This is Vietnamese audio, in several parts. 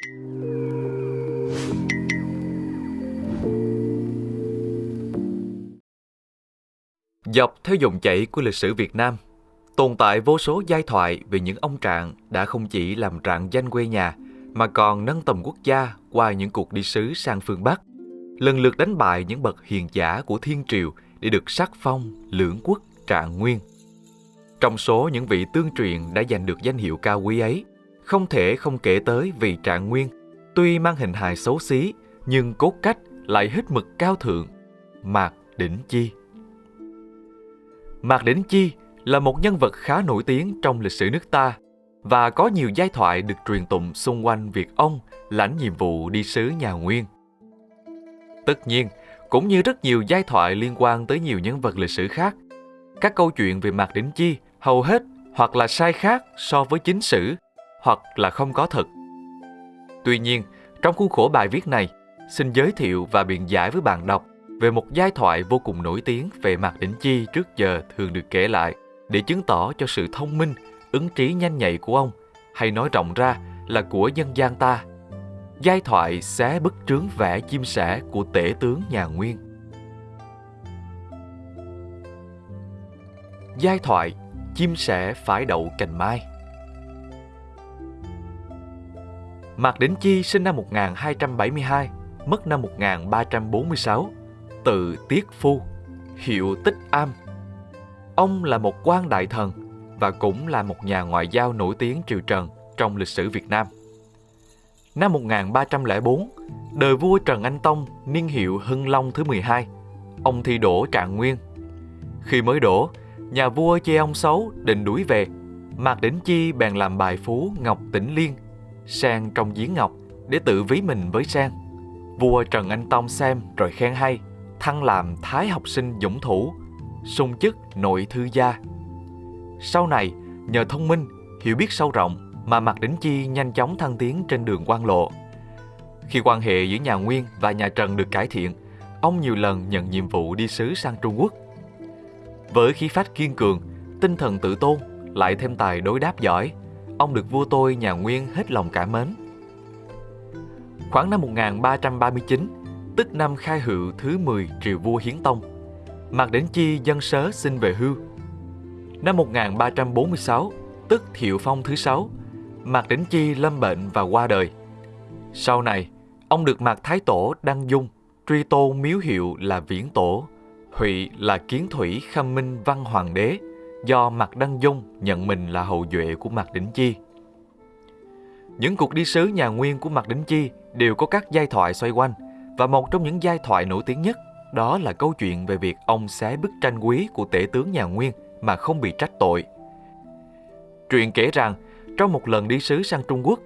Dọc theo dòng chảy của lịch sử Việt Nam, tồn tại vô số giai thoại về những ông trạng đã không chỉ làm rạng danh quê nhà mà còn nâng tầm quốc gia qua những cuộc đi sứ sang phương Bắc, lần lượt đánh bại những bậc hiền giả của thiên triều để được sắc phong lưỡng quốc trạng nguyên. Trong số những vị tương truyền đã giành được danh hiệu cao quý ấy, không thể không kể tới vị trạng nguyên, tuy mang hình hài xấu xí nhưng cốt cách lại hết mực cao thượng, Mạc Đỉnh Chi. Mạc Đỉnh Chi là một nhân vật khá nổi tiếng trong lịch sử nước ta và có nhiều giai thoại được truyền tụng xung quanh việc ông lãnh nhiệm vụ đi sứ nhà Nguyên. Tất nhiên, cũng như rất nhiều giai thoại liên quan tới nhiều nhân vật lịch sử khác, các câu chuyện về Mạc Đỉnh Chi hầu hết hoặc là sai khác so với chính sử, hoặc là không có thật. Tuy nhiên, trong khuôn khổ bài viết này, xin giới thiệu và biện giải với bạn đọc về một giai thoại vô cùng nổi tiếng về Mạc Đỉnh Chi trước giờ thường được kể lại để chứng tỏ cho sự thông minh, ứng trí nhanh nhạy của ông, hay nói rộng ra là của dân gian ta. Giai thoại xé bức trướng vẽ chim sẻ của tể tướng nhà Nguyên. Giai thoại chim sẻ phải đậu cành mai. Mạc Đỉnh Chi sinh năm 1272, mất năm 1346, tự Tiết Phu, hiệu Tích Am. Ông là một quan đại thần và cũng là một nhà ngoại giao nổi tiếng triều Trần trong lịch sử Việt Nam. Năm 1304, đời vua Trần Anh Tông niên hiệu Hưng Long thứ 12, ông thi đổ trạng nguyên. Khi mới đổ, nhà vua chê ông xấu định đuổi về. Mạc Đỉnh Chi bèn làm bài phú Ngọc Tĩnh Liên, sang trong giếng ngọc để tự ví mình với sang. Vua Trần Anh Tông xem rồi khen hay, thăng làm thái học sinh dũng thủ, sung chức nội thư gia. Sau này, nhờ thông minh, hiểu biết sâu rộng mà Mạc Đỉnh Chi nhanh chóng thăng tiến trên đường quan lộ. Khi quan hệ giữa nhà Nguyên và nhà Trần được cải thiện, ông nhiều lần nhận nhiệm vụ đi sứ sang Trung Quốc. Với khí phách kiên cường, tinh thần tự tôn, lại thêm tài đối đáp giỏi, ông được vua tôi nhà Nguyên hết lòng cảm mến. Khoảng năm 1339, tức năm khai hữu thứ 10 triều vua Hiến Tông, Mạc Đỉnh Chi dân sớ xin về hưu. Năm 1346, tức Thiệu Phong thứ 6, Mạc Đỉnh Chi lâm bệnh và qua đời. Sau này, ông được Mạc Thái Tổ đăng dung, truy tôn miếu hiệu là Viễn Tổ, Hụy là Kiến Thủy Khâm Minh Văn Hoàng đế, do Mạc Đăng Dung nhận mình là hậu duệ của Mạc Đỉnh Chi. Những cuộc đi sứ nhà Nguyên của Mạc Đỉnh Chi đều có các giai thoại xoay quanh, và một trong những giai thoại nổi tiếng nhất đó là câu chuyện về việc ông xé bức tranh quý của tể tướng nhà Nguyên mà không bị trách tội. Truyện kể rằng, trong một lần đi sứ sang Trung Quốc,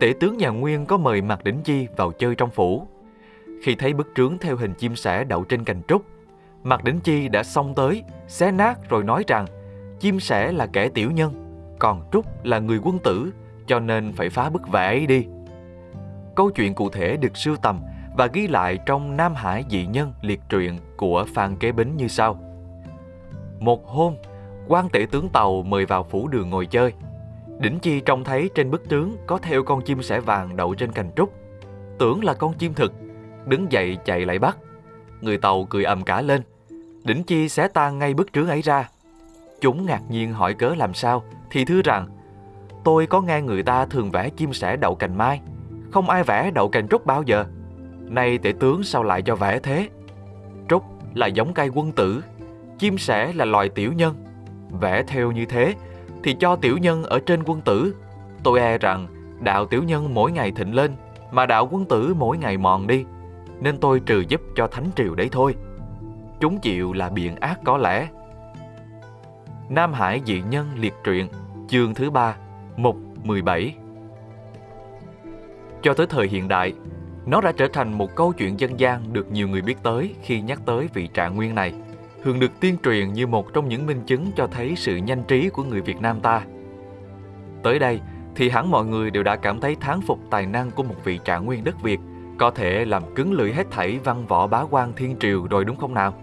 tể tướng nhà Nguyên có mời Mạc Đỉnh Chi vào chơi trong phủ. Khi thấy bức trướng theo hình chim sẻ đậu trên cành trúc, Mạc Đỉnh Chi đã xông tới, xé nát rồi nói rằng chim sẻ là kẻ tiểu nhân, còn Trúc là người quân tử, cho nên phải phá bức vẽ ấy đi. Câu chuyện cụ thể được sưu tầm và ghi lại trong Nam Hải dị nhân liệt truyện của Phan Kế Bính như sau. Một hôm, quan tể tướng tàu mời vào phủ đường ngồi chơi. Đỉnh Chi trông thấy trên bức tướng có theo con chim sẻ vàng đậu trên cành trúc. Tưởng là con chim thực, đứng dậy chạy lại bắt. Người tàu cười ầm cả lên. Đỉnh Chi xé tan ngay bức trướng ấy ra. Chúng ngạc nhiên hỏi cớ làm sao, thì thưa rằng Tôi có nghe người ta thường vẽ chim sẻ đậu cành mai, không ai vẽ đậu cành trúc bao giờ. Nay tể tướng sao lại cho vẽ thế? Trúc là giống cây quân tử, chim sẻ là loài tiểu nhân. Vẽ theo như thế thì cho tiểu nhân ở trên quân tử. Tôi e rằng đạo tiểu nhân mỗi ngày thịnh lên mà đạo quân tử mỗi ngày mòn đi. Nên tôi trừ giúp cho thánh triều đấy thôi. Chúng chịu là biện ác có lẽ. Nam Hải dị nhân liệt truyện, chương thứ ba, mục 17. Cho tới thời hiện đại, nó đã trở thành một câu chuyện dân gian được nhiều người biết tới khi nhắc tới vị trạng nguyên này, thường được tiên truyền như một trong những minh chứng cho thấy sự nhanh trí của người Việt Nam ta. Tới đây thì hẳn mọi người đều đã cảm thấy thán phục tài năng của một vị trạng nguyên đất Việt, có thể làm cứng lưỡi hết thảy văn võ bá quan thiên triều rồi đúng không nào?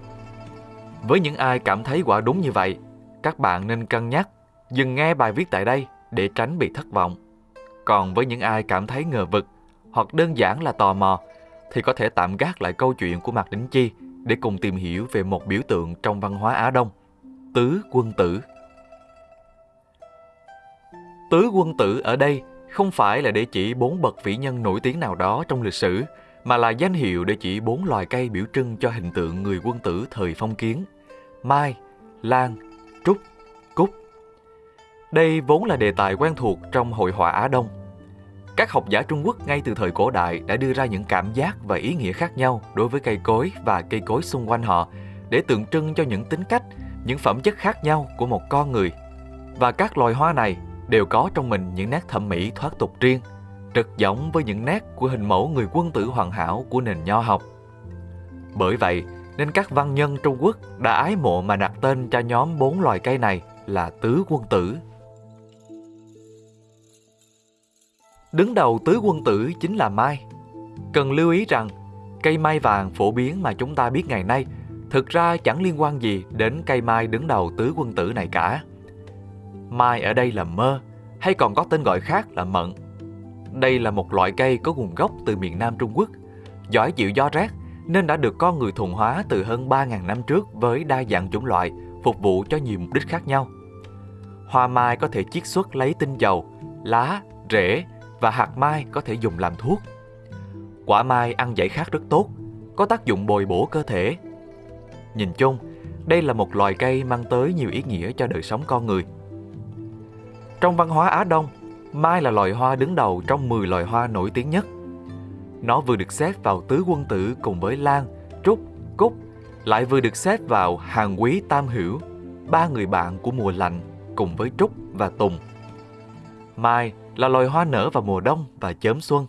Với những ai cảm thấy quả đúng như vậy, các bạn nên cân nhắc dừng nghe bài viết tại đây để tránh bị thất vọng. Còn với những ai cảm thấy ngờ vực hoặc đơn giản là tò mò thì có thể tạm gác lại câu chuyện của Mạc đính Chi để cùng tìm hiểu về một biểu tượng trong văn hóa Á Đông, tứ quân tử. Tứ quân tử ở đây không phải là để chỉ bốn bậc vĩ nhân nổi tiếng nào đó trong lịch sử, mà là danh hiệu để chỉ bốn loài cây biểu trưng cho hình tượng người quân tử thời phong kiến. Mai, Lan, đây vốn là đề tài quen thuộc trong hội họa Á Đông. Các học giả Trung Quốc ngay từ thời cổ đại đã đưa ra những cảm giác và ý nghĩa khác nhau đối với cây cối và cây cối xung quanh họ để tượng trưng cho những tính cách, những phẩm chất khác nhau của một con người. Và các loài hoa này đều có trong mình những nét thẩm mỹ thoát tục riêng, trật giống với những nét của hình mẫu người quân tử hoàn hảo của nền nho học. Bởi vậy, nên các văn nhân Trung Quốc đã ái mộ mà đặt tên cho nhóm bốn loài cây này là tứ quân tử. Đứng đầu tứ quân tử chính là mai. Cần lưu ý rằng, cây mai vàng phổ biến mà chúng ta biết ngày nay thực ra chẳng liên quan gì đến cây mai đứng đầu tứ quân tử này cả. Mai ở đây là mơ, hay còn có tên gọi khác là mận. Đây là một loại cây có nguồn gốc từ miền Nam Trung Quốc, giỏi chịu gió rét nên đã được con người thuần hóa từ hơn 3.000 năm trước với đa dạng chủng loại, phục vụ cho nhiều mục đích khác nhau. Hoa mai có thể chiết xuất lấy tinh dầu, lá, rễ và hạt mai có thể dùng làm thuốc. Quả mai ăn giải khát rất tốt, có tác dụng bồi bổ cơ thể. Nhìn chung, đây là một loài cây mang tới nhiều ý nghĩa cho đời sống con người. Trong văn hóa Á Đông, mai là loài hoa đứng đầu trong 10 loài hoa nổi tiếng nhất. Nó vừa được xếp vào tứ quân tử cùng với lan, trúc, cúc, lại vừa được xếp vào hàng quý tam hữu, ba người bạn của mùa lạnh cùng với trúc và tùng. Mai là loài hoa nở vào mùa đông và chớm xuân,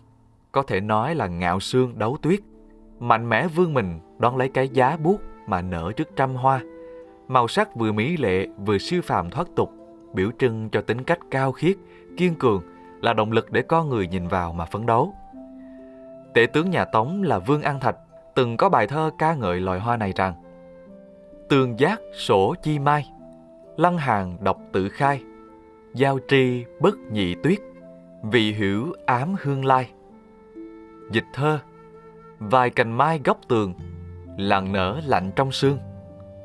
có thể nói là ngạo sương đấu tuyết, mạnh mẽ vươn mình đón lấy cái giá buốt mà nở trước trăm hoa. Màu sắc vừa mỹ lệ vừa siêu phàm thoát tục, biểu trưng cho tính cách cao khiết, kiên cường là động lực để con người nhìn vào mà phấn đấu. Tể tướng nhà Tống là Vương An Thạch từng có bài thơ ca ngợi loài hoa này rằng Tường giác sổ chi mai, lăng hàng độc tự khai, giao tri bất nhị tuyết, vị hữu ám hương lai. Dịch thơ Vài cành mai góc tường, lặng nở lạnh trong sương,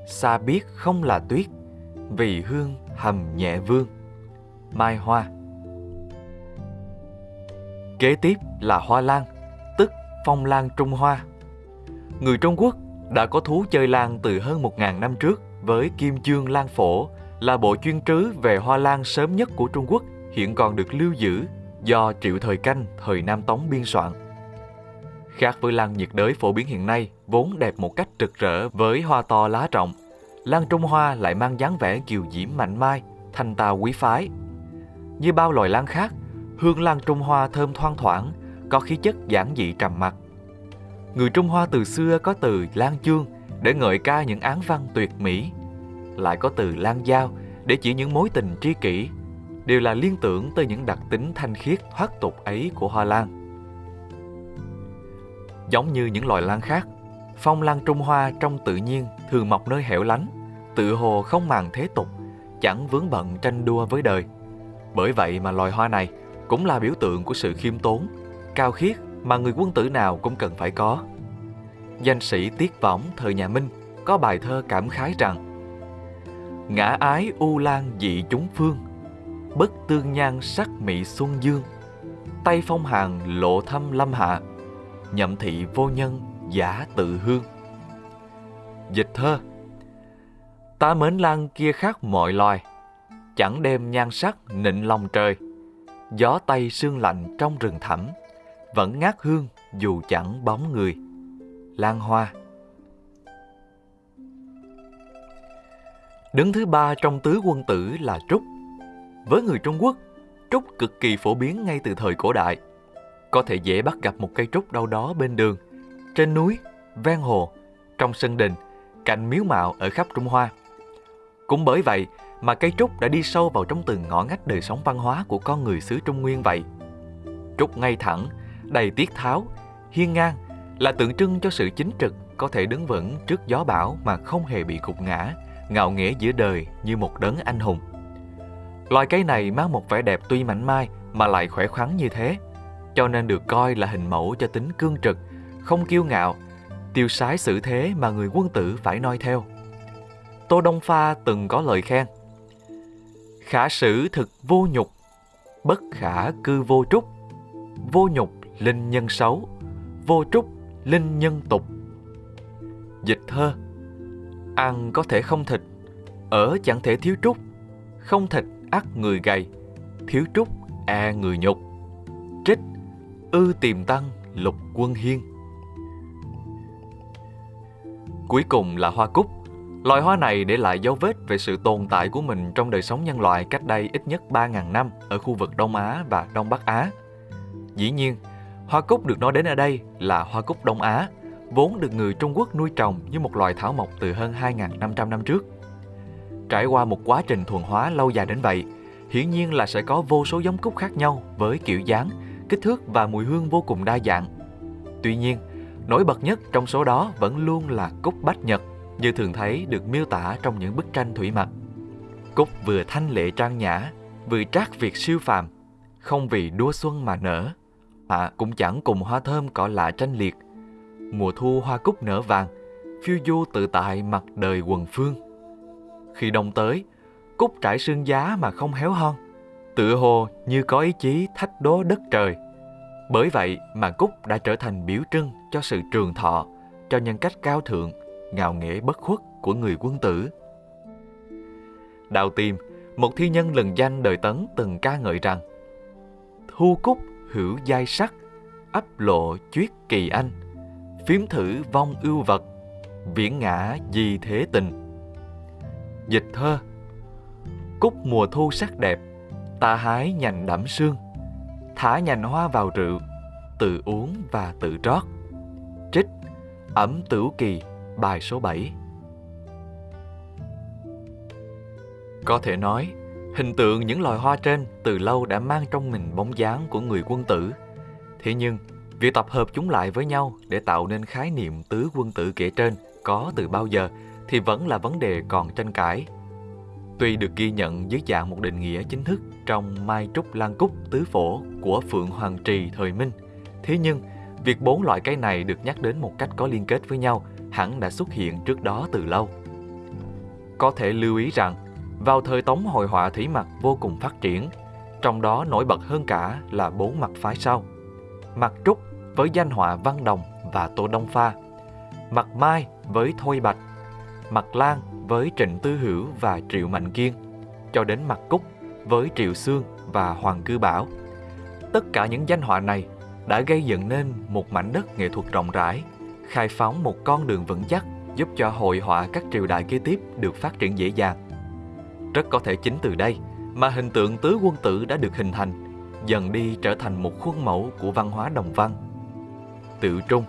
xa biết không là tuyết, vì hương hầm nhẹ vương. Mai hoa Kế tiếp là hoa lan, tức phong lan Trung Hoa. Người Trung Quốc đã có thú chơi lan từ hơn 1.000 năm trước với Kim Dương Lan Phổ là bộ chuyên trứ về hoa lan sớm nhất của Trung Quốc hiện còn được lưu giữ do Triệu Thời Canh thời Nam Tống biên soạn. Khác với lan nhiệt đới phổ biến hiện nay, vốn đẹp một cách rực rỡ với hoa to lá rộng, lan Trung Hoa lại mang dáng vẻ kiều diễm mạnh mai, thanh tao quý phái. Như bao loài lan khác, hương lan Trung Hoa thơm thoang thoảng, có khí chất giản dị trầm mặc. Người Trung Hoa từ xưa có từ lan chương để ngợi ca những án văn tuyệt mỹ, lại có từ lan giao để chỉ những mối tình tri kỷ, đều là liên tưởng tới những đặc tính thanh khiết thoát tục ấy của hoa lan. Giống như những loài lan khác, phong lan Trung Hoa trong tự nhiên thường mọc nơi hẻo lánh, tự hồ không màng thế tục, chẳng vướng bận tranh đua với đời. Bởi vậy mà loài hoa này cũng là biểu tượng của sự khiêm tốn, cao khiết mà người quân tử nào cũng cần phải có. Danh sĩ Tiết Võng thời nhà Minh có bài thơ cảm khái rằng Ngã ái u lan dị chúng phương, bất tương nhan sắc mỹ xuân dương, tay phong hàng lộ thâm lâm hạ, nhậm thị vô nhân giả tự hương. Dịch thơ Ta mến lan kia khác mọi loài, chẳng đem nhan sắc nịnh lòng trời, gió tây sương lạnh trong rừng thẳm, vẫn ngát hương dù chẳng bóng người. Lan hoa Đứng thứ ba trong tứ quân tử là trúc. Với người Trung Quốc, trúc cực kỳ phổ biến ngay từ thời cổ đại. Có thể dễ bắt gặp một cây trúc đâu đó bên đường, trên núi, ven hồ, trong sân đình, cạnh miếu mạo ở khắp Trung Hoa. Cũng bởi vậy mà cây trúc đã đi sâu vào trong từng ngõ ngách đời sống văn hóa của con người xứ Trung Nguyên vậy. Trúc ngay thẳng, đầy tiết tháo, hiên ngang là tượng trưng cho sự chính trực có thể đứng vững trước gió bão mà không hề bị gục ngã, ngạo nghễ giữa đời như một đấng anh hùng. Loài cây này mang một vẻ đẹp tuy mảnh mai mà lại khỏe khoắn như thế, cho nên được coi là hình mẫu cho tính cương trực, không kiêu ngạo, tiêu sái xử thế mà người quân tử phải noi theo. Tô Đông Pha từng có lời khen. Khả sử thực vô nhục, bất khả cư vô trúc. Vô nhục linh nhân xấu, vô trúc linh nhân tục. Dịch thơ Ăn có thể không thịt, ở chẳng thể thiếu trúc. Không thịt ắt người gầy, thiếu trúc e người nhục. Trích ư tìm tăng lục quân hiên. Cuối cùng là hoa cúc. Loài hoa này để lại dấu vết về sự tồn tại của mình trong đời sống nhân loại cách đây ít nhất 3.000 năm ở khu vực Đông Á và Đông Bắc Á. Dĩ nhiên, hoa cúc được nói đến ở đây là hoa cúc Đông Á, vốn được người Trung Quốc nuôi trồng như một loài thảo mộc từ hơn 2.500 năm trước. Trải qua một quá trình thuần hóa lâu dài đến vậy, hiển nhiên là sẽ có vô số giống cúc khác nhau với kiểu dáng, kích thước và mùi hương vô cùng đa dạng. Tuy nhiên, nổi bật nhất trong số đó vẫn luôn là cúc bách nhật, như thường thấy được miêu tả trong những bức tranh thủy mặc. Cúc vừa thanh lệ trang nhã, vừa trác việc siêu phàm, không vì đua xuân mà nở. Họa cũng chẳng cùng hoa thơm cỏ lạ tranh liệt. Mùa thu hoa cúc nở vàng, phiêu du tự tại mặt đời quần phương. Khi đông tới, cúc trải sương giá mà không héo hon, tựa hồ như có ý chí thách đố đất trời. Bởi vậy mà cúc đã trở thành biểu trưng cho sự trường thọ, cho nhân cách cao thượng, ngạo nghễ bất khuất của người quân tử. Đào Tiêm, một thi nhân lừng danh đời Tấn từng ca ngợi rằng Thu cúc hữu giai sắc, ấp lộ chuyết kỳ anh, phím thử vong ưu vật, viễn ngã di thế tình. Dịch thơ Cúc mùa thu sắc đẹp, ta hái nhành đẫm sương, thả nhành hoa vào rượu, tự uống và tự trót. Trích Ẩm Tửu Kỳ, bài số 7 Có thể nói, hình tượng những loài hoa trên từ lâu đã mang trong mình bóng dáng của người quân tử. Thế nhưng, việc tập hợp chúng lại với nhau để tạo nên khái niệm tứ quân tử kể trên có từ bao giờ thì vẫn là vấn đề còn tranh cãi. Tuy được ghi nhận dưới dạng một định nghĩa chính thức trong Mai Trúc Lan Cúc Tứ Phổ của Phượng Hoàng Trì thời Minh, thế nhưng việc bốn loại cây này được nhắc đến một cách có liên kết với nhau hẳn đã xuất hiện trước đó từ lâu. Có thể lưu ý rằng, vào thời Tống hội họa thủy mặc vô cùng phát triển, trong đó nổi bật hơn cả là bốn mặt phái sau. Mặt Trúc với danh họa Văn Đồng và Tô Đông Pha, mặt Mai với Thôi Bạch, mặt Lan với Trịnh Tư Hữu và Triệu Mạnh Kiên, cho đến mặt Cúc với Triệu Sương và Hoàng Cư Bảo. Tất cả những danh họa này đã gây dựng nên một mảnh đất nghệ thuật rộng rãi, khai phóng một con đường vững chắc giúp cho hội họa các triều đại kế tiếp được phát triển dễ dàng. Rất có thể chính từ đây mà hình tượng tứ quân tử đã được hình thành, dần đi trở thành một khuôn mẫu của văn hóa đồng văn. Tự trung,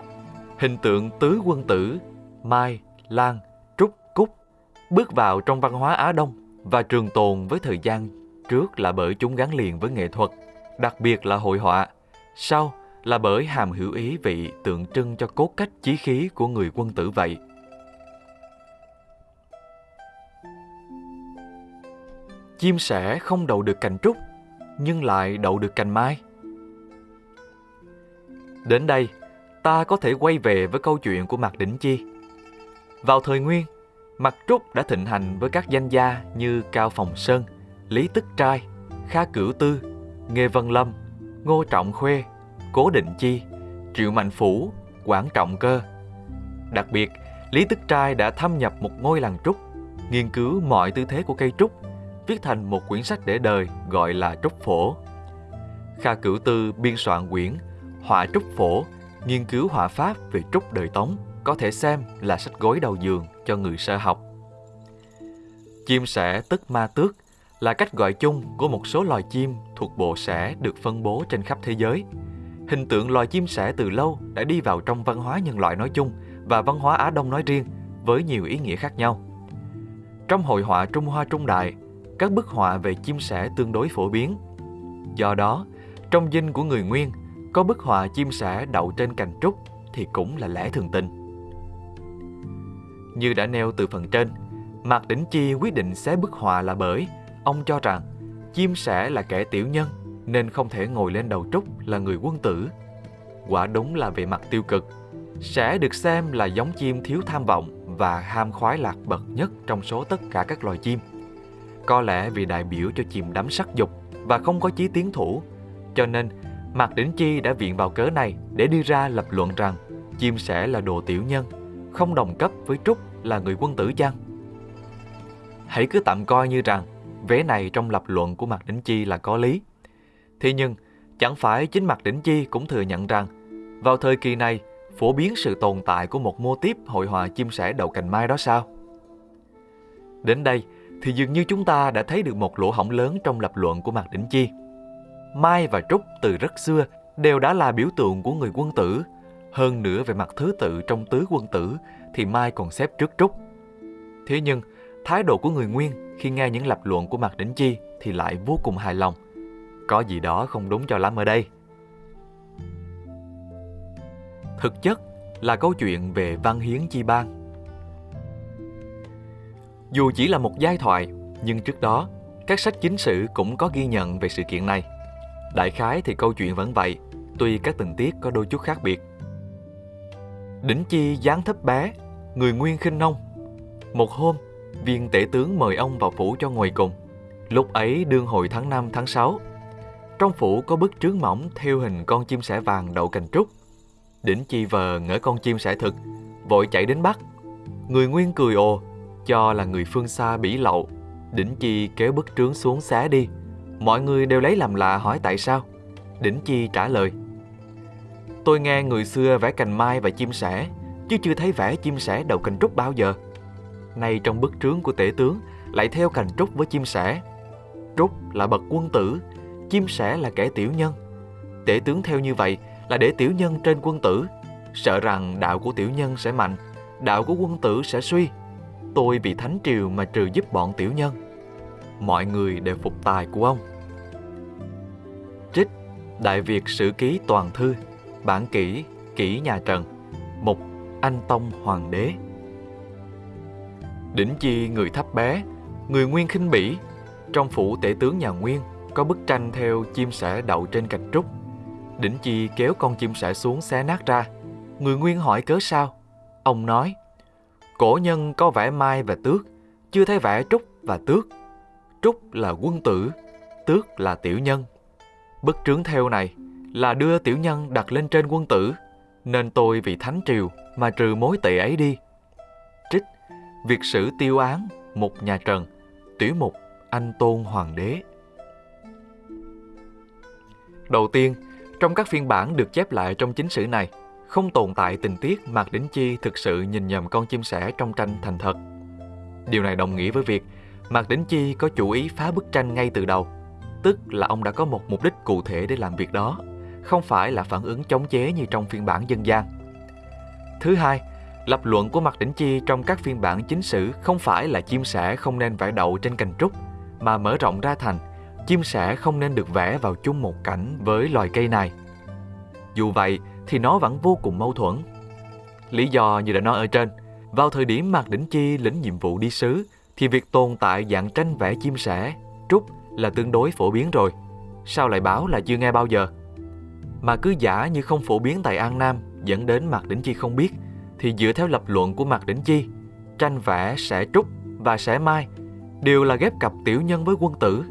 hình tượng tứ quân tử, Mai, Lan, bước vào trong văn hóa Á Đông và trường tồn với thời gian trước là bởi chúng gắn liền với nghệ thuật, đặc biệt là hội họa, sau là bởi hàm hữu ý vị tượng trưng cho cốt cách chí khí của người quân tử vậy. Chim sẻ không đậu được cành trúc, nhưng lại đậu được cành mai. Đến đây, ta có thể quay về với câu chuyện của Mạc Đỉnh Chi. Vào thời Nguyên, Mặt Trúc đã thịnh hành với các danh gia như Cao Phòng Sơn, Lý Tức Trai, Kha Cửu Tư, Nghê Văn Lâm, Ngô Trọng Khuê, Cố Định Chi, Triệu Mạnh Phủ, Quảng Trọng Cơ. Đặc biệt, Lý Tức Trai đã thâm nhập một ngôi làng trúc, nghiên cứu mọi tư thế của cây trúc, viết thành một quyển sách để đời gọi là Trúc Phổ. Kha Cửu Tư biên soạn quyển Họa Trúc Phổ, nghiên cứu họa pháp về trúc đời Tống, có thể xem là sách gối đầu giường cho người sơ học. Chim sẻ tức ma tước là cách gọi chung của một số loài chim thuộc bộ sẻ được phân bố trên khắp thế giới – hình tượng loài chim sẻ từ lâu đã đi vào trong văn hóa nhân loại nói chung và văn hóa Á Đông nói riêng với nhiều ý nghĩa khác nhau. Trong hội họa Trung Hoa Trung Đại, các bức họa về chim sẻ tương đối phổ biến. Do đó, trong dinh của người Nguyên, có bức họa chim sẻ đậu trên cành trúc thì cũng là lẽ thường tình. Như đã nêu từ phần trên, Mạc Đỉnh Chi quyết định xé bức họa là bởi ông cho rằng chim sẻ là kẻ tiểu nhân nên không thể ngồi lên đầu trúc là người quân tử. Quả đúng là về mặt tiêu cực, sẽ được xem là giống chim thiếu tham vọng và ham khoái lạc bậc nhất trong số tất cả các loài chim. Có lẽ vì đại biểu cho chìm đắm sắc dục và không có chí tiến thủ, cho nên Mạc Đỉnh Chi đã viện vào cớ này để đưa ra lập luận rằng chim sẻ là đồ tiểu nhân, không đồng cấp với Trúc là người quân tử chăng? Hãy cứ tạm coi như rằng vế này trong lập luận của Mạc Đỉnh Chi là có lý. Thế nhưng, chẳng phải chính Mạc Đỉnh Chi cũng thừa nhận rằng vào thời kỳ này phổ biến sự tồn tại của một mô típ hội họa chim sẻ đầu cành mai đó sao? Đến đây thì dường như chúng ta đã thấy được một lỗ hổng lớn trong lập luận của Mạc Đỉnh Chi. Mai và Trúc từ rất xưa đều đã là biểu tượng của người quân tử. Hơn nữa về mặt thứ tự trong tứ quân tử thì Mai còn xếp trước Trúc. Thế nhưng, thái độ của người Nguyên khi nghe những lập luận của Mạc Đỉnh Chi thì lại vô cùng hài lòng. Có gì đó không đúng cho lắm ở đây. Thực chất là câu chuyện về văn hiến chi ban. Dù chỉ là một giai thoại, nhưng trước đó, các sách chính sử cũng có ghi nhận về sự kiện này. Đại khái thì câu chuyện vẫn vậy, tuy các tình tiết có đôi chút khác biệt. Đỉnh Chi dáng thấp bé, người nguyên khinh nông. Một hôm, viên tể tướng mời ông vào phủ cho ngồi cùng. Lúc ấy đương hồi tháng 5 tháng 6. Trong phủ có bức trướng mỏng theo hình con chim sẻ vàng đậu cành trúc. Đỉnh Chi vờ ngỡ con chim sẻ thực, vội chạy đến bắt. Người nguyên cười ồ, cho là người phương xa bỉ lậu. Đỉnh Chi kéo bức trướng xuống xé đi. Mọi người đều lấy làm lạ hỏi tại sao. Đỉnh Chi trả lời. Tôi nghe người xưa vẽ cành mai và chim sẻ, chứ chưa thấy vẽ chim sẻ đầu cành trúc bao giờ. Nay trong bức trướng của tể tướng lại theo cành trúc với chim sẻ. Trúc là bậc quân tử, chim sẻ là kẻ tiểu nhân. Tể tướng theo như vậy là để tiểu nhân trên quân tử, sợ rằng đạo của tiểu nhân sẽ mạnh, đạo của quân tử sẽ suy. Tôi vì thánh triều mà trừ giúp bọn tiểu nhân. Mọi người đều phục tài của ông. Trích Đại Việt Sử Ký Toàn Thư Bản kỷ Kỷ Nhà Trần. Mục, Anh Tông Hoàng đế. Đỉnh chi người thấp bé, Người nguyên khinh bỉ. Trong phủ tể tướng nhà Nguyên, Có bức tranh theo chim sẻ đậu trên cành trúc. Đỉnh chi kéo con chim sẻ xuống xé nát ra. Người nguyên hỏi cớ sao? Ông nói, Cổ nhân có vẽ mai và tước, Chưa thấy vẽ trúc và tước. Trúc là quân tử, Tước là tiểu nhân. Bức trướng theo này là đưa tiểu nhân đặt lên trên quân tử, nên tôi vì thánh triều mà trừ mối tệ ấy đi. Trích việc sử tiêu án một nhà Trần, tiểu mục Anh Tôn Hoàng đế. Đầu tiên, trong các phiên bản được chép lại trong chính sử này, không tồn tại tình tiết Mạc Đính Chi thực sự nhìn nhầm con chim sẻ trong tranh thành thật. Điều này đồng nghĩa với việc Mạc Đính Chi có chủ ý phá bức tranh ngay từ đầu, tức là ông đã có một mục đích cụ thể để làm việc đó không phải là phản ứng chống chế như trong phiên bản dân gian. Thứ hai, lập luận của Mạc Đỉnh Chi trong các phiên bản chính sử không phải là chim sẻ không nên vẽ đậu trên cành trúc, mà mở rộng ra thành chim sẻ không nên được vẽ vào chung một cảnh với loài cây này. Dù vậy thì nó vẫn vô cùng mâu thuẫn. Lý do như đã nói ở trên, vào thời điểm Mạc Đỉnh Chi lĩnh nhiệm vụ đi sứ thì việc tồn tại dạng tranh vẽ chim sẻ, trúc là tương đối phổ biến rồi. Sao lại báo là chưa nghe bao giờ? Mà cứ giả như không phổ biến tại An Nam dẫn đến Mạc Đỉnh Chi không biết, thì dựa theo lập luận của Mạc Đỉnh Chi, tranh vẽ sẽ trúc và sẽ mai đều là ghép cặp tiểu nhân với quân tử.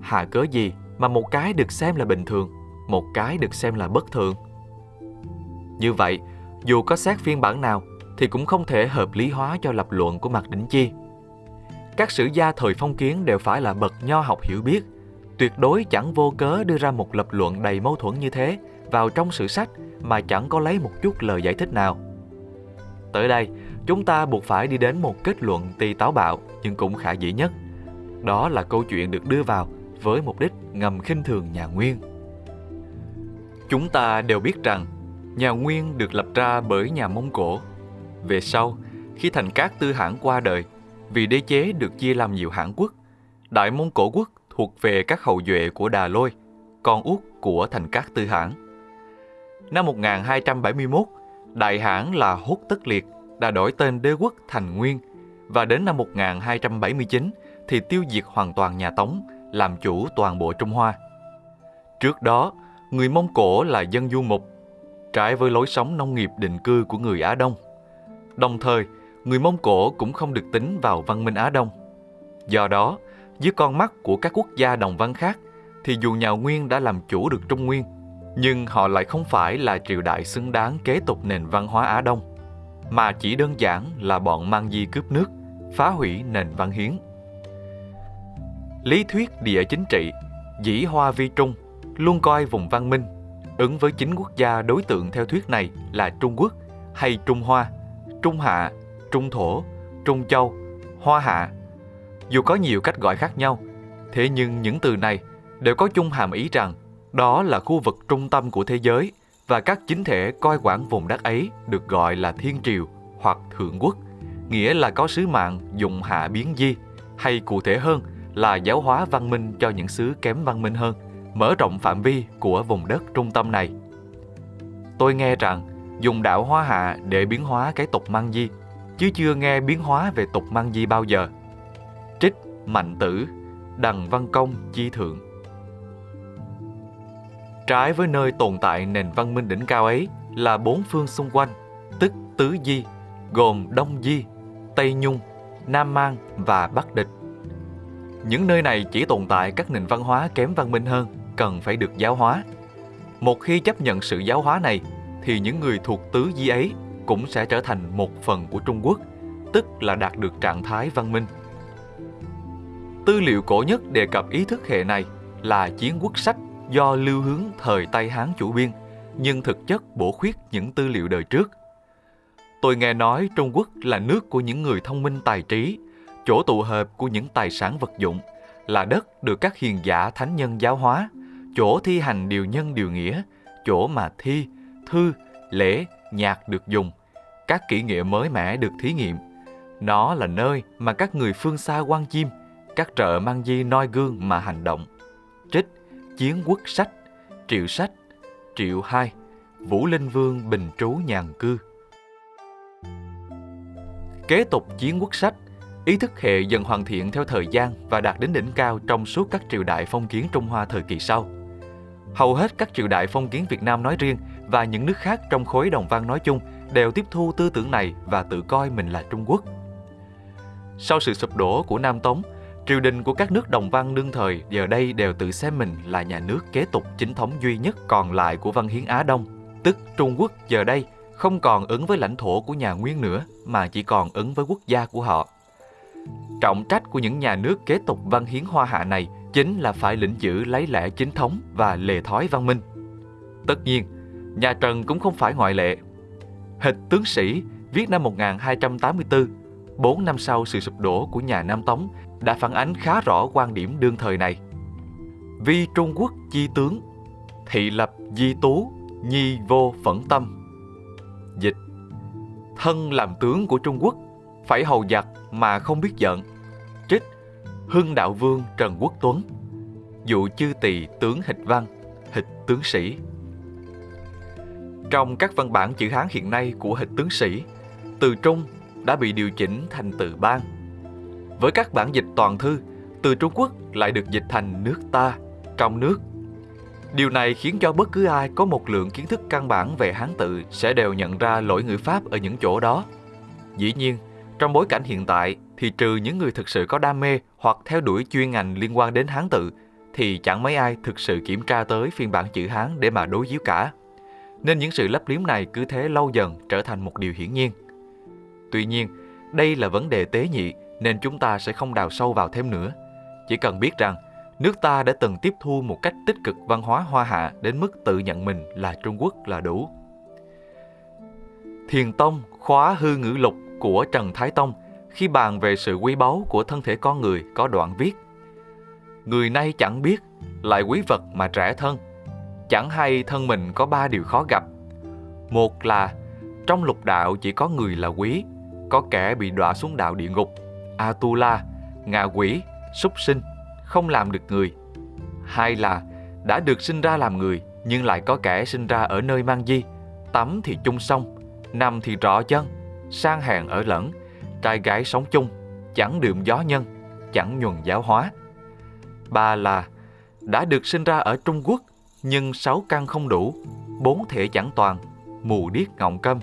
Hạ cớ gì mà một cái được xem là bình thường, một cái được xem là bất thường. Như vậy, dù có xét phiên bản nào thì cũng không thể hợp lý hóa cho lập luận của Mạc Đỉnh Chi. Các sử gia thời phong kiến đều phải là bậc nho học hiểu biết, tuyệt đối chẳng vô cớ đưa ra một lập luận đầy mâu thuẫn như thế vào trong sử sách mà chẳng có lấy một chút lời giải thích nào. Tới đây, chúng ta buộc phải đi đến một kết luận tuy táo bạo nhưng cũng khả dĩ nhất. Đó là câu chuyện được đưa vào với mục đích ngầm khinh thường nhà Nguyên. Chúng ta đều biết rằng nhà Nguyên được lập ra bởi nhà Mông Cổ. Về sau, khi thành các tư hãng qua đời, vì đế chế được chia làm nhiều hãng quốc, Đại Mông Cổ quốc thuộc về các hậu duệ của Đà Lôi, con út của thành các tư hãng. Năm 1271, đại hãn là Hốt Tất Liệt đã đổi tên đế quốc thành Nguyên và đến năm 1279 thì tiêu diệt hoàn toàn nhà Tống, làm chủ toàn bộ Trung Hoa. Trước đó, người Mông Cổ là dân du mục, trái với lối sống nông nghiệp định cư của người Á Đông. Đồng thời, người Mông Cổ cũng không được tính vào văn minh Á Đông. Do đó, dưới con mắt của các quốc gia đồng văn khác, thì dù nhà Nguyên đã làm chủ được Trung Nguyên, nhưng họ lại không phải là triều đại xứng đáng kế tục nền văn hóa Á Đông, mà chỉ đơn giản là bọn mang di cướp nước, phá hủy nền văn hiến. Lý thuyết địa chính trị, dĩ hoa vi trung, luôn coi vùng văn minh, ứng với chính quốc gia đối tượng theo thuyết này là Trung Quốc hay Trung Hoa, Trung Hạ, Trung Thổ, Trung Châu, Hoa Hạ. Dù có nhiều cách gọi khác nhau, thế nhưng những từ này đều có chung hàm ý rằng đó là khu vực trung tâm của thế giới và các chính thể coi quản vùng đất ấy được gọi là thiên triều hoặc thượng quốc, nghĩa là có sứ mạng dùng hạ biến di, hay cụ thể hơn là giáo hóa văn minh cho những xứ kém văn minh hơn, mở rộng phạm vi của vùng đất trung tâm này. Tôi nghe rằng dùng đạo hóa hạ để biến hóa cái tục mang di, chứ chưa nghe biến hóa về tục mang di bao giờ. Trích Mạnh Tử, Đằng Văn Công Chi Thượng Trái với nơi tồn tại nền văn minh đỉnh cao ấy là bốn phương xung quanh, tức tứ di, gồm Đông Di, Tây Nhung, Nam Mang và Bắc Địch. Những nơi này chỉ tồn tại các nền văn hóa kém văn minh hơn, cần phải được giáo hóa. Một khi chấp nhận sự giáo hóa này, thì những người thuộc tứ di ấy cũng sẽ trở thành một phần của Trung Quốc, tức là đạt được trạng thái văn minh. Tư liệu cổ nhất đề cập ý thức hệ này là Chiến quốc sách do lưu hướng thời Tây Hán chủ biên, nhưng thực chất bổ khuyết những tư liệu đời trước. Tôi nghe nói Trung Quốc là nước của những người thông minh tài trí, chỗ tụ hợp của những tài sản vật dụng, là đất được các hiền giả thánh nhân giáo hóa, chỗ thi hành điều nhân điều nghĩa, chỗ mà thi, thư, lễ, nhạc được dùng, các kỹ nghệ mới mẻ được thí nghiệm. Nó là nơi mà các người phương xa quan chim, các trợ mang di noi gương mà hành động. Trích Chiến quốc sách, Triệu sách, Triệu hai, Vũ Linh Vương bình trú nhàn cư. Kế tục chiến quốc sách, ý thức hệ dần hoàn thiện theo thời gian và đạt đến đỉnh cao trong suốt các triều đại phong kiến Trung Hoa thời kỳ sau. Hầu hết các triều đại phong kiến Việt Nam nói riêng và những nước khác trong khối đồng văn nói chung đều tiếp thu tư tưởng này và tự coi mình là Trung Quốc. Sau sự sụp đổ của Nam Tống, triều đình của các nước đồng văn đương thời giờ đây đều tự xem mình là nhà nước kế tục chính thống duy nhất còn lại của văn hiến Á Đông, tức Trung Quốc giờ đây không còn ứng với lãnh thổ của nhà Nguyên nữa mà chỉ còn ứng với quốc gia của họ. Trọng trách của những nhà nước kế tục văn hiến hoa hạ này chính là phải lĩnh giữ lấy lẽ chính thống và lề thói văn minh. Tất nhiên, nhà Trần cũng không phải ngoại lệ. Hịch tướng sĩ viết năm 1284, 4 năm sau sự sụp đổ của nhà Nam Tống đã phản ánh khá rõ quan điểm đương thời này. Vi Trung Quốc chi tướng, thị lập di tú, nhi vô phẫn tâm. Dịch Thân làm tướng của Trung Quốc, phải hầu giặc mà không biết giận. Trích Hưng Đạo Vương Trần Quốc Tuấn Dụ chư tỳ tướng hịch văn, hịch tướng sĩ Trong các văn bản chữ Hán hiện nay của hịch tướng sĩ, từ Trung đã bị điều chỉnh thành từ ban với các bản dịch toàn thư, từ Trung Quốc lại được dịch thành nước ta, trong nước. Điều này khiến cho bất cứ ai có một lượng kiến thức căn bản về Hán tự sẽ đều nhận ra lỗi ngữ pháp ở những chỗ đó. Dĩ nhiên, trong bối cảnh hiện tại thì trừ những người thực sự có đam mê hoặc theo đuổi chuyên ngành liên quan đến Hán tự thì chẳng mấy ai thực sự kiểm tra tới phiên bản chữ Hán để mà đối chiếu cả. Nên những sự lấp liếm này cứ thế lâu dần trở thành một điều hiển nhiên. Tuy nhiên, đây là vấn đề tế nhị nên chúng ta sẽ không đào sâu vào thêm nữa. Chỉ cần biết rằng nước ta đã từng tiếp thu một cách tích cực văn hóa hoa hạ đến mức tự nhận mình là Trung Quốc là đủ. Thiền Tông khóa hư ngữ lục của Trần Thái Tông khi bàn về sự quý báu của thân thể con người có đoạn viết Người nay chẳng biết, lại quý vật mà trẻ thân. Chẳng hay thân mình có ba điều khó gặp. Một là trong lục đạo chỉ có người là quý, có kẻ bị đọa xuống đạo địa ngục Atula, ngạ quỷ, súc sinh, không làm được người. Hai là đã được sinh ra làm người nhưng lại có kẻ sinh ra ở nơi mang di, tắm thì chung sông, nằm thì rõ chân, sang hàng ở lẫn, trai gái sống chung, chẳng đượm gió nhân, chẳng nhuần giáo hóa. Ba là đã được sinh ra ở Trung Quốc nhưng sáu căn không đủ, bốn thể chẳng toàn, mù điếc ngọng câm.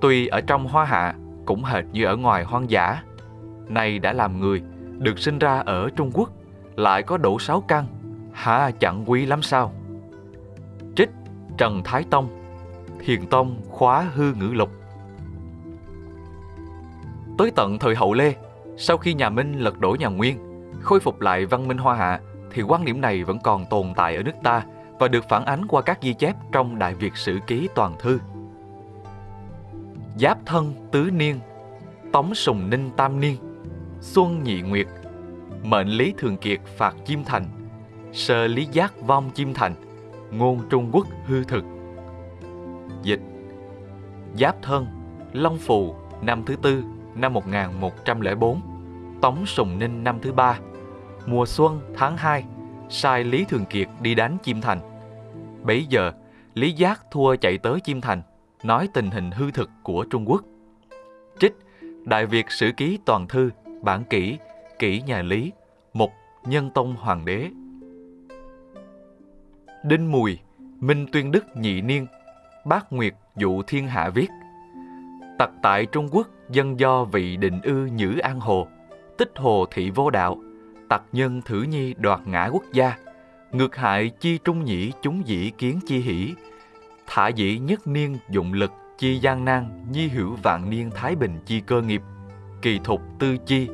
Tuy ở trong hoa hạ cũng hệt như ở ngoài hoang dã. Nay đã làm người, được sinh ra ở Trung Quốc, lại có đủ sáu căn, hả chẳng quý lắm sao? Trích Trần Thái Tông Thiền Tông khóa hư ngữ lục Tới tận thời hậu Lê, sau khi nhà Minh lật đổ nhà Nguyên, khôi phục lại văn minh hoa hạ, thì quan điểm này vẫn còn tồn tại ở nước ta và được phản ánh qua các ghi chép trong Đại Việt Sử Ký Toàn Thư. Giáp Thân Tứ Niên Tống Sùng Ninh Tam Niên Xuân Nhị Nguyệt Mệnh Lý Thường Kiệt phạt Chim Thành Sơ Lý Giác vong Chim Thành Ngôn Trung Quốc hư thực. Dịch. Giáp Thân Long Phù năm thứ tư năm 1104 Tống Sùng Ninh năm thứ ba Mùa xuân tháng 2 sai Lý Thường Kiệt đi đánh Chim Thành. Bấy giờ, Lý Giác thua chạy tới Chim Thành, nói tình hình hư thực của Trung Quốc. Trích Đại Việt Sử Ký Toàn Thư, Bản Kỷ, Kỷ Nhà Lý, Mục Nhân Tông Hoàng đế. Đinh Mùi, Minh Tuyên Đức Nhị Niên, Bác Nguyệt Dụ Thiên Hạ viết Tặc tại Trung Quốc dân do vị định ư nhữ an hồ, tích hồ thị vô đạo, tặc nhân thử nhi đoạt ngã quốc gia, ngược hại chi trung nhĩ chúng dĩ kiến chi hỷ, thả dĩ nhất niên dụng lực chi gian nan nhi hữu vạn niên thái bình chi cơ nghiệp, kỳ thục tư chi,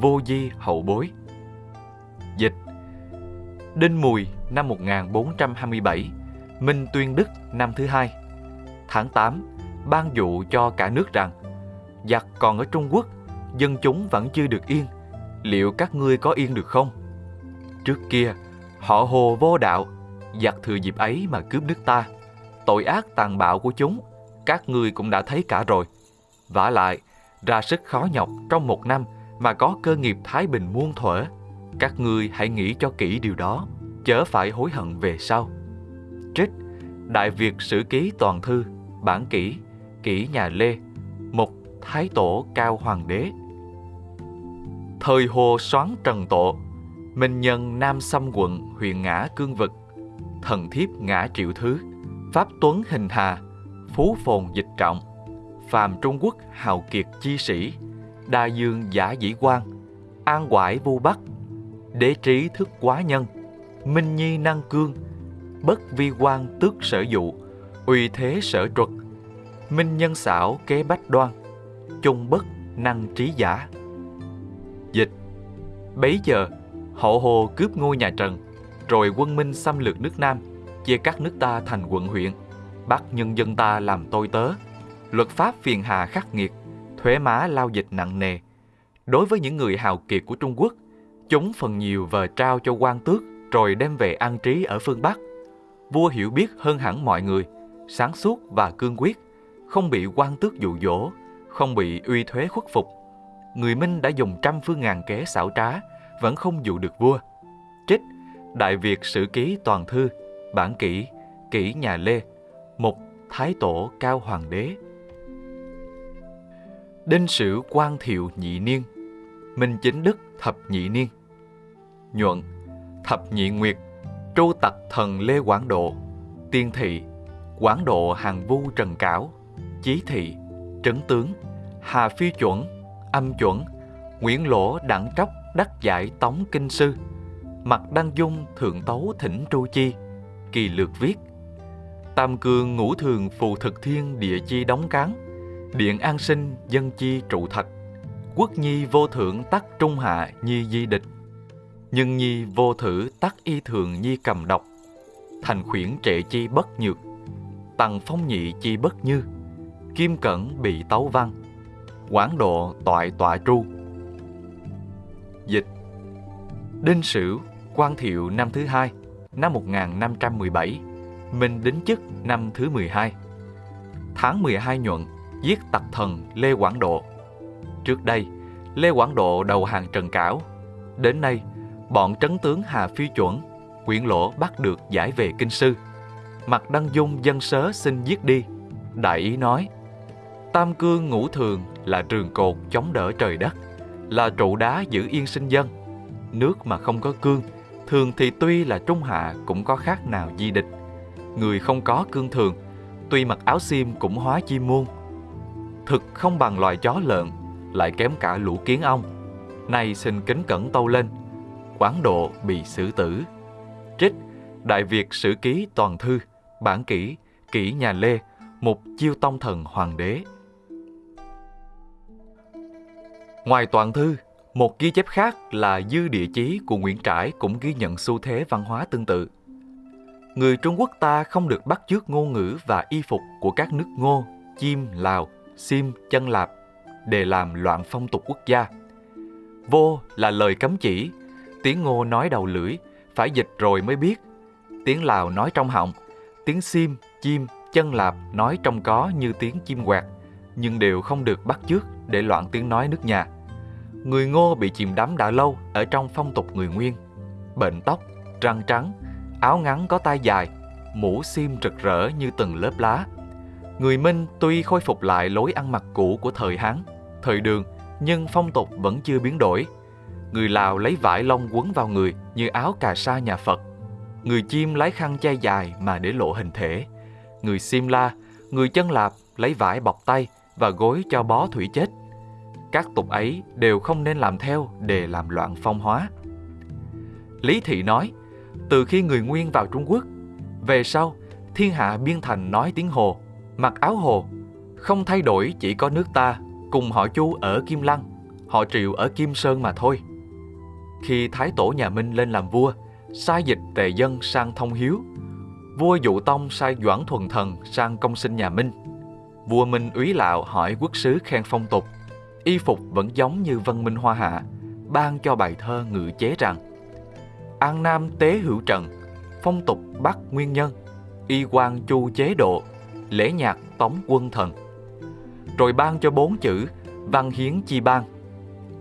vô di hậu bối. Dịch Đinh Mùi năm 1427, Minh Tuyên Đức năm thứ hai. Tháng 8, ban dụ cho cả nước rằng giặc còn ở Trung Quốc, dân chúng vẫn chưa được yên, liệu các ngươi có yên được không? Trước kia, họ hồ vô đạo, giặc thừa dịp ấy mà cướp nước ta. Tội ác tàn bạo của chúng, các ngươi cũng đã thấy cả rồi. vả lại, ra sức khó nhọc trong một năm mà có cơ nghiệp thái bình muôn thuở. Các ngươi hãy nghĩ cho kỹ điều đó, chớ phải hối hận về sau. Trích Đại Việt Sử Ký Toàn Thư Bản Kỷ Kỷ Nhà Lê Mục Thái Tổ Cao Hoàng Đế Thời Hồ Soán Trần Tổ Minh Nhân Nam Xâm Quận huyện Ngã Cương Vực Thần Thiếp Ngã Triệu Thứ Pháp Tuấn Hình Hà Phú Phồn Dịch Trọng Phàm Trung Quốc Hào Kiệt Chi Sĩ Đa Dương Giả Dĩ Quan An Quải Vu Bắc Đế Trí Thức Quá Nhân Minh Nhi Năng Cương Bất Vi Quan Tước Sở Dụ Uy Thế Sở Truật Minh Nhân Xảo Kế Bách Đoan Trung Bất Năng Trí Giả. Dịch. Bấy giờ, Hậu Hồ cướp ngôi nhà Trần, rồi quân Minh xâm lược nước Nam, chia cắt nước ta thành quận huyện, bắt nhân dân ta làm tôi tớ. Luật pháp phiền hà khắc nghiệt, thuế má lao dịch nặng nề. Đối với những người hào kiệt của Trung Quốc, chúng phần nhiều vờ trao cho quan tước rồi đem về an trí ở phương Bắc. Vua hiểu biết hơn hẳn mọi người, sáng suốt và cương quyết, không bị quan tước dụ dỗ, không bị uy thuế khuất phục người Minh đã dùng trăm phương ngàn kế xảo trá, vẫn không dụ được vua. Trích Đại Việt Sử Ký Toàn Thư, Bản Kỷ, Kỷ Nhà Lê, Mục Thái Tổ Cao Hoàng Đế. Đinh Sử Quang Thiệu Nhị Niên, Minh Chính Đức Thập Nhị Niên. Nhuận Thập Nhị Nguyệt, Tru Tặc Thần Lê Quảng Độ, Tiên Thị, Quảng Độ Hàng Vu Trần Cảo, Chí Thị, Trấn Tướng, Hà Phi Chuẩn, âm chuẩn, Nguyễn Lỗ đặng tróc đắc giải tống kinh sư, Mặt đăng dung thượng tấu thỉnh tru chi, kỳ lược viết. Tam cương ngũ thường phù thực thiên địa chi đóng cán, điện an sinh dân chi trụ thạch, quốc nhi vô thượng tắc trung hạ nhi di địch, nhân nhi vô thử tắc y thường nhi cầm độc, thành khuyển trệ chi bất nhược, tầng phong nhị chi bất như, kim cẩn bị tấu văn, Quảng độ toại tọa tru. Dịch. Đinh Sửu, Quan Thiệu năm thứ hai, năm 1517, Minh đính chức năm thứ 12. Tháng 12 nhuận, giết tặc thần Lê Quảng Độ. Trước đây, Lê Quảng Độ đầu hàng Trần Cảo. Đến nay, bọn trấn tướng Hà Phi Chuẩn, Nguyễn lỗ bắt được giải về kinh sư. Mặt Đăng Dung dân sớ xin giết đi. Đại ý nói, Tam cương ngũ thường là trường cột chống đỡ trời đất, là trụ đá giữ yên sinh dân. Nước mà không có cương, thường thì tuy là trung hạ cũng có khác nào di địch, người không có cương thường, tuy mặc áo xiêm cũng hóa chim muôn. Thực không bằng loài chó lợn, lại kém cả lũ kiến ong. Nay xin kính cẩn tâu lên, quán độ bị xử tử. Trích Đại Việt Sử Ký Toàn Thư, Bản Kỷ, Kỷ Nhà Lê, một chiêu tông thần hoàng đế. Ngoài toàn thư, một ghi chép khác là dư địa chí của Nguyễn Trãi cũng ghi nhận xu thế văn hóa tương tự. Người Trung Quốc ta không được bắt chước ngôn ngữ và y phục của các nước Ngô, Chim, Lào, Sim, Chân Lạp để làm loạn phong tục quốc gia. Vô là lời cấm chỉ, tiếng Ngô nói đầu lưỡi, phải dịch rồi mới biết. Tiếng Lào nói trong họng, tiếng Sim, Chim, Chân Lạp nói trong có như tiếng chim quạt, nhưng đều không được bắt chước để loạn tiếng nói nước nhà. Người Ngô bị chìm đắm đã lâu ở trong phong tục người Nguyên. Bệnh tóc, răng trắng, áo ngắn có tay dài, mũ xiêm rực rỡ như từng lớp lá. Người Minh tuy khôi phục lại lối ăn mặc cũ của thời Hán, thời Đường, nhưng phong tục vẫn chưa biến đổi. Người Lào lấy vải lông quấn vào người như áo cà sa nhà Phật. Người Chim lấy khăn che dài mà để lộ hình thể. Người Simla, người chân lạp lấy vải bọc tay và gối cho bó thủy chết. Các tục ấy đều không nên làm theo để làm loạn phong hóa. Lý Thị nói, từ khi người Nguyên vào Trung Quốc, về sau, thiên hạ biên thành nói tiếng Hồ, mặc áo Hồ, không thay đổi chỉ có nước ta cùng họ Chu ở Kim Lăng, họ Triệu ở Kim Sơn mà thôi. Khi Thái Tổ nhà Minh lên làm vua, sai dịch tề dân sang thông hiếu, vua Dụ Tông sai Doãn Thuần Thần sang công sinh nhà Minh. Vua Minh úy lạo hỏi quốc sứ khen phong tục, y phục vẫn giống như văn Minh Hoa Hạ, ban cho bài thơ ngự chế rằng An Nam tế hữu trần, phong tục Bắc nguyên nhân, y quan chu chế độ, lễ nhạc tống quân thần. Rồi ban cho bốn chữ văn hiến chi ban.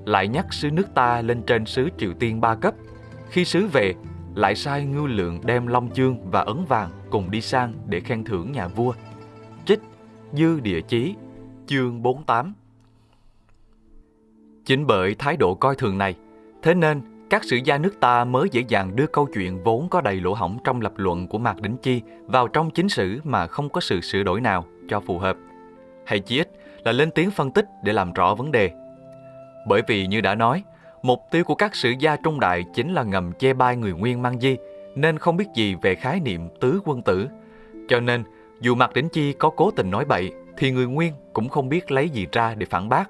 Lại nhắc sứ nước ta lên trên sứ Triều Tiên ba cấp. Khi sứ về, lại sai ngưu lượng đem long chương và ấn vàng cùng đi sang để khen thưởng nhà vua. Trích Dư Địa Chí, chương 48 Chính bởi thái độ coi thường này, thế nên các sử gia nước ta mới dễ dàng đưa câu chuyện vốn có đầy lỗ hổng trong lập luận của Mạc Đỉnh Chi vào trong chính sử mà không có sự sửa đổi nào cho phù hợp. Hay chí ít là lên tiếng phân tích để làm rõ vấn đề. Bởi vì như đã nói, mục tiêu của các sử gia trung đại chính là ngầm che bai người Nguyên mang di, nên không biết gì về khái niệm tứ quân tử. Cho nên, dù Mạc Đỉnh Chi có cố tình nói bậy, thì người Nguyên cũng không biết lấy gì ra để phản bác.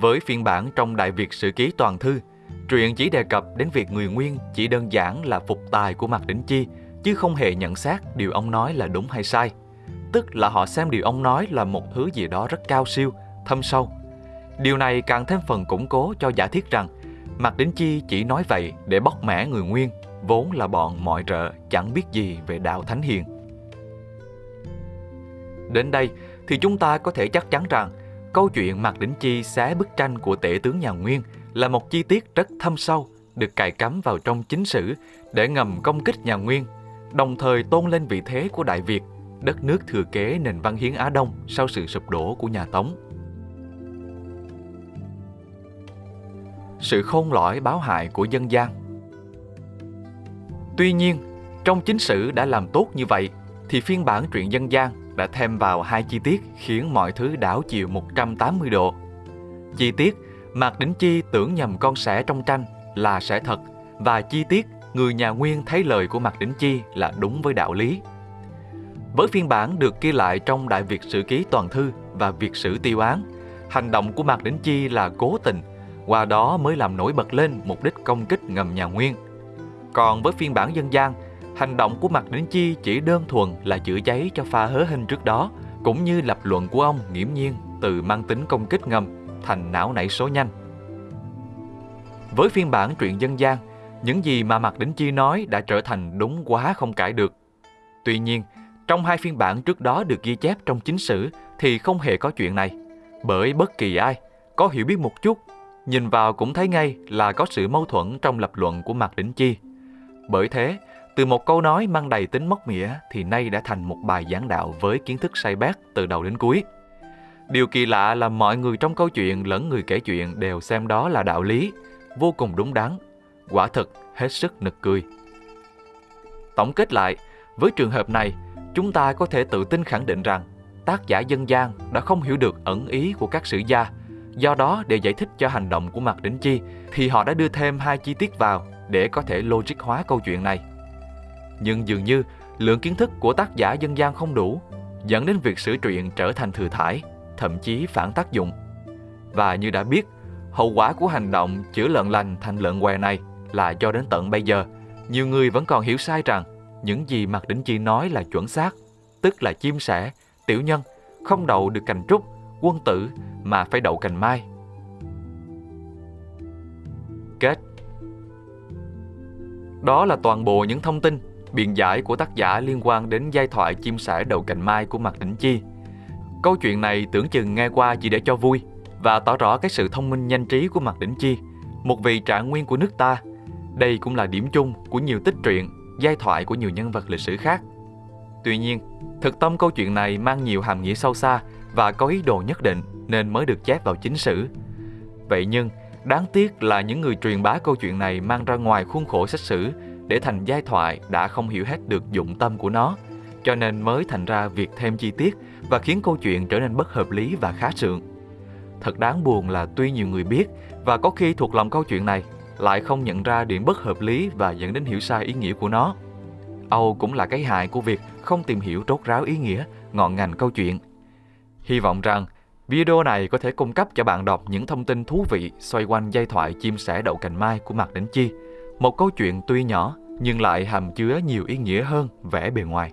Với phiên bản trong Đại Việt Sử Ký Toàn Thư, truyện chỉ đề cập đến việc người Nguyên chỉ đơn giản là phục tài của Mạc Đỉnh Chi, chứ không hề nhận xét điều ông nói là đúng hay sai. Tức là họ xem điều ông nói là một thứ gì đó rất cao siêu, thâm sâu. Điều này càng thêm phần củng cố cho giả thiết rằng Mạc Đỉnh Chi chỉ nói vậy để bóc mẽ người Nguyên, vốn là bọn mọi rợ chẳng biết gì về đạo Thánh Hiền. Đến đây thì chúng ta có thể chắc chắn rằng câu chuyện Mạc Đỉnh Chi xé bức tranh của tể tướng nhà Nguyên là một chi tiết rất thâm sâu được cài cắm vào trong chính sử để ngầm công kích nhà Nguyên, đồng thời tôn lên vị thế của Đại Việt, đất nước thừa kế nền văn hiến Á Đông sau sự sụp đổ của nhà Tống. Sự khôn lõi báo hại của dân gian Tuy nhiên, trong chính sử đã làm tốt như vậy, thì phiên bản truyện dân gian đã thêm vào hai chi tiết khiến mọi thứ đảo chiều 180 độ. Chi tiết Mạc Đỉnh Chi tưởng nhầm con sẻ trong tranh là sẻ thật và chi tiết người nhà Nguyên thấy lời của Mạc Đỉnh Chi là đúng với đạo lý. Với phiên bản được ghi lại trong Đại Việt Sử Ký Toàn Thư và Việt Sử Tiêu Án, hành động của Mạc Đỉnh Chi là cố tình, qua đó mới làm nổi bật lên mục đích công kích ngầm nhà Nguyên. Còn với phiên bản dân gian, hành động của Mạc Đỉnh Chi chỉ đơn thuần là chữa cháy cho pha hớ hình trước đó, cũng như lập luận của ông nghiễm nhiên từ mang tính công kích ngầm thành não nảy số nhanh. Với phiên bản truyện dân gian, những gì mà Mạc Đỉnh Chi nói đã trở thành đúng quá không cãi được. Tuy nhiên, trong hai phiên bản trước đó được ghi chép trong chính sử thì không hề có chuyện này. Bởi bất kỳ ai có hiểu biết một chút, nhìn vào cũng thấy ngay là có sự mâu thuẫn trong lập luận của Mạc Đỉnh Chi. Bởi thế, từ một câu nói mang đầy tính móc mỉa thì nay đã thành một bài giảng đạo với kiến thức say bát từ đầu đến cuối. Điều kỳ lạ là mọi người trong câu chuyện lẫn người kể chuyện đều xem đó là đạo lý, vô cùng đúng đắn, quả thực hết sức nực cười. Tổng kết lại, Với trường hợp này, chúng ta có thể tự tin khẳng định rằng tác giả dân gian đã không hiểu được ẩn ý của các sử gia. Do đó, để giải thích cho hành động của Mạc Đỉnh Chi, thì họ đã đưa thêm hai chi tiết vào để có thể logic hóa câu chuyện này. Nhưng dường như lượng kiến thức của tác giả dân gian không đủ, dẫn đến việc sử truyện trở thành thừa thải, thậm chí phản tác dụng. Và như đã biết, hậu quả của hành động chữa lợn lành thành lợn què này là cho đến tận bây giờ, nhiều người vẫn còn hiểu sai rằng những gì Mạc Đỉnh Chi nói là chuẩn xác, tức là chim sẻ, tiểu nhân, không đậu được cành trúc, quân tử mà phải đậu cành mai. Kết Đó là toàn bộ những thông tin, biện giải của tác giả liên quan đến giai thoại chim sẻ đầu cành mai của Mạc Đỉnh Chi. Câu chuyện này tưởng chừng nghe qua chỉ để cho vui và tỏ rõ cái sự thông minh nhanh trí của Mạc Đỉnh Chi, một vị trạng nguyên của nước ta. Đây cũng là điểm chung của nhiều tích truyện, giai thoại của nhiều nhân vật lịch sử khác. Tuy nhiên, thực tâm câu chuyện này mang nhiều hàm nghĩa sâu xa và có ý đồ nhất định nên mới được chép vào chính sử. Vậy nhưng, đáng tiếc là những người truyền bá câu chuyện này mang ra ngoài khuôn khổ sách sử để thành giai thoại đã không hiểu hết được dụng tâm của nó, cho nên mới thành ra việc thêm chi tiết và khiến câu chuyện trở nên bất hợp lý và khá sượng. Thật đáng buồn là tuy nhiều người biết và có khi thuộc lòng câu chuyện này lại không nhận ra điểm bất hợp lý và dẫn đến hiểu sai ý nghĩa của nó. Âu cũng là cái hại của việc không tìm hiểu rốt ráo ý nghĩa, ngọn ngành câu chuyện. Hy vọng rằng video này có thể cung cấp cho bạn đọc những thông tin thú vị xoay quanh giai thoại chim sẻ đậu cành mai của Mạc Đỉnh Chi. Một câu chuyện tuy nhỏ, nhưng lại hàm chứa nhiều ý nghĩa hơn vẻ bề ngoài.